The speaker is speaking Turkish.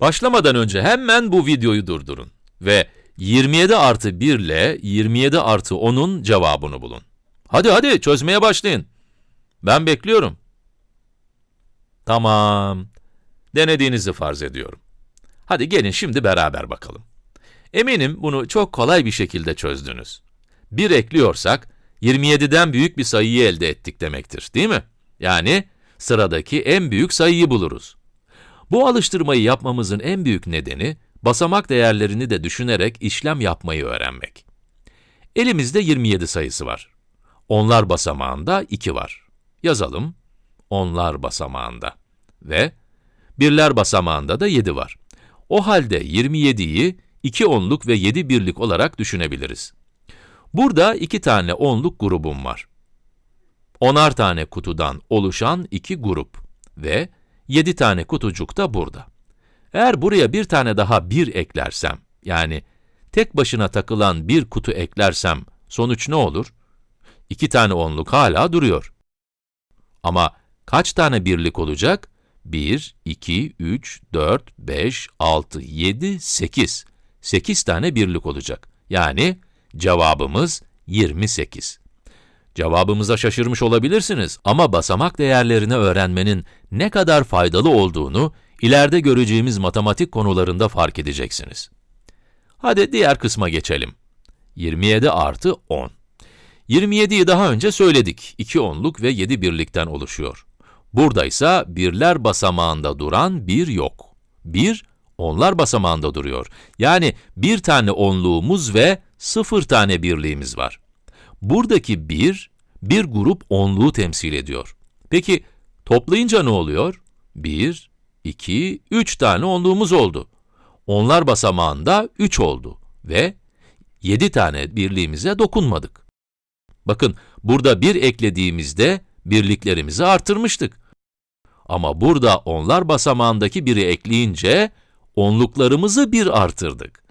Başlamadan önce hemen bu videoyu durdurun ve 27 artı 1 ile 27 artı 10'un cevabını bulun. Hadi hadi çözmeye başlayın. Ben bekliyorum. Tamam. Denediğinizi farz ediyorum. Hadi gelin şimdi beraber bakalım. Eminim bunu çok kolay bir şekilde çözdünüz. 1 ekliyorsak, 27'den büyük bir sayıyı elde ettik demektir, değil mi? Yani, sıradaki en büyük sayıyı buluruz. Bu alıştırmayı yapmamızın en büyük nedeni, basamak değerlerini de düşünerek işlem yapmayı öğrenmek. Elimizde 27 sayısı var. Onlar basamağında 2 var. Yazalım. Onlar basamağında. Ve birler basamağında da 7 var. O halde 27'yi 2 onluk ve 7 birlik olarak düşünebiliriz. Burada iki tane onluk grubum var. Onar tane kutudan oluşan iki grup ve 7 tane kutucuk da burada. Eğer buraya bir tane daha 1 eklersem, yani tek başına takılan bir kutu eklersem, sonuç ne olur? İki tane onluk hala duruyor. Ama kaç tane birlik olacak? 1, 2, 3, 4, 5, 6, 7, 8. 8 tane birlik olacak. Yani cevabımız 28. Cevabımıza şaşırmış olabilirsiniz ama basamak değerlerini öğrenmenin ne kadar faydalı olduğunu ileride göreceğimiz matematik konularında fark edeceksiniz. Hadi diğer kısma geçelim. 27 artı 10. 27'yi daha önce söyledik. 2 onluk ve 7 birlikten oluşuyor. Burada ise birler basamağında duran 1 yok. 1, onlar basamağında duruyor. Yani bir tane onluğumuz ve 0 tane birliğimiz var. Buradaki 1, bir grup onluğu temsil ediyor. Peki, toplayınca ne oluyor? 1, 2, 3 tane onluğumuz oldu. Onlar basamağında 3 oldu ve 7 tane birliğimize dokunmadık. Bakın, burada 1 eklediğimizde birliklerimizi artırmıştık. Ama burada onlar basamağındaki 1'i ekleyince onluklarımızı 1 artırdık.